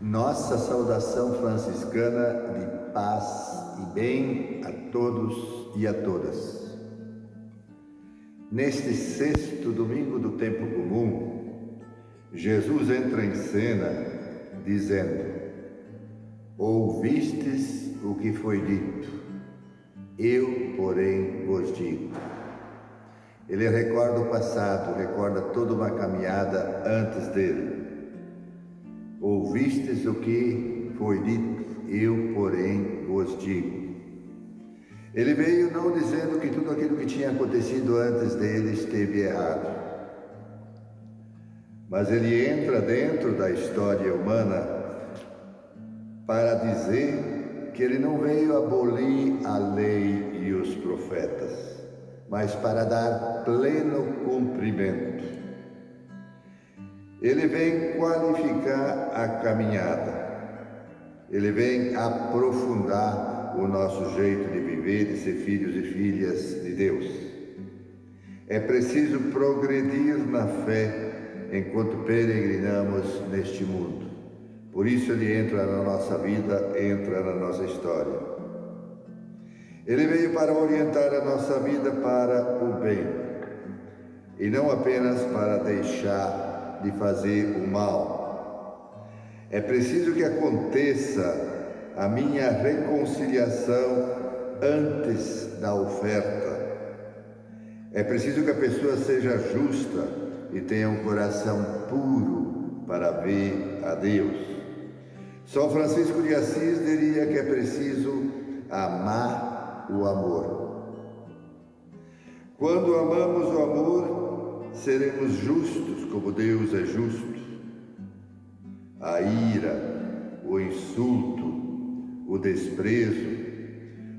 Nossa saudação franciscana de paz e bem a todos e a todas. Neste sexto domingo do tempo comum, Jesus entra em cena dizendo: Ouvistes o que foi dito, eu, porém, vos digo. Ele recorda o passado, recorda toda uma caminhada antes dele Ouvistes o que foi dito, eu, porém, vos digo. Ele veio não dizendo que tudo aquilo que tinha acontecido antes dele esteve errado, mas ele entra dentro da história humana para dizer que ele não veio abolir a lei e os profetas, mas para dar pleno cumprimento ele vem qualificar a caminhada, ele vem aprofundar o nosso jeito de viver, de ser filhos e filhas de Deus. É preciso progredir na fé enquanto peregrinamos neste mundo. Por isso ele entra na nossa vida, entra na nossa história. Ele veio para orientar a nossa vida para o bem e não apenas para deixar de fazer o mal. É preciso que aconteça a minha reconciliação antes da oferta. É preciso que a pessoa seja justa e tenha um coração puro para ver a Deus. São Francisco de Assis diria que é preciso amar o amor. Quando amamos o amor, seremos justos como Deus é justo. A ira, o insulto, o desprezo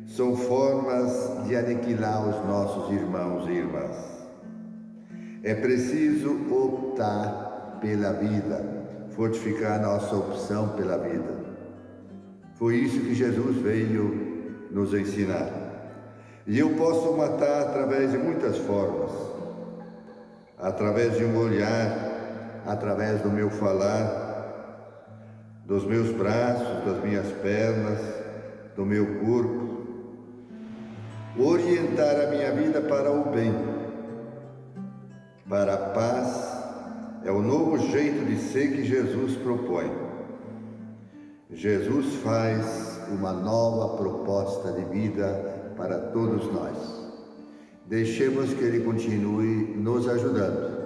são formas de aniquilar os nossos irmãos e irmãs. É preciso optar pela vida, fortificar nossa opção pela vida. Foi isso que Jesus veio nos ensinar. E eu posso matar através de muitas formas através de um olhar, através do meu falar, dos meus braços, das minhas pernas, do meu corpo, orientar a minha vida para o bem, para a paz, é o novo jeito de ser que Jesus propõe. Jesus faz uma nova proposta de vida para todos nós. Deixemos que Ele continue nos ajudando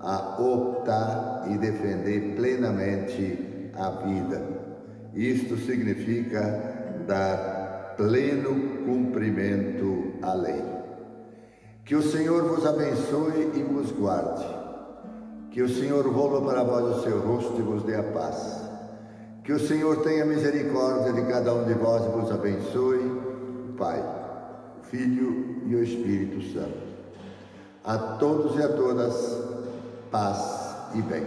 a optar e defender plenamente a vida. Isto significa dar pleno cumprimento à lei. Que o Senhor vos abençoe e vos guarde. Que o Senhor volva para vós o seu rosto e vos dê a paz. Que o Senhor tenha misericórdia de cada um de vós e vos abençoe. Pai. Filho e o Espírito Santo. A todos e a todas, paz e bem.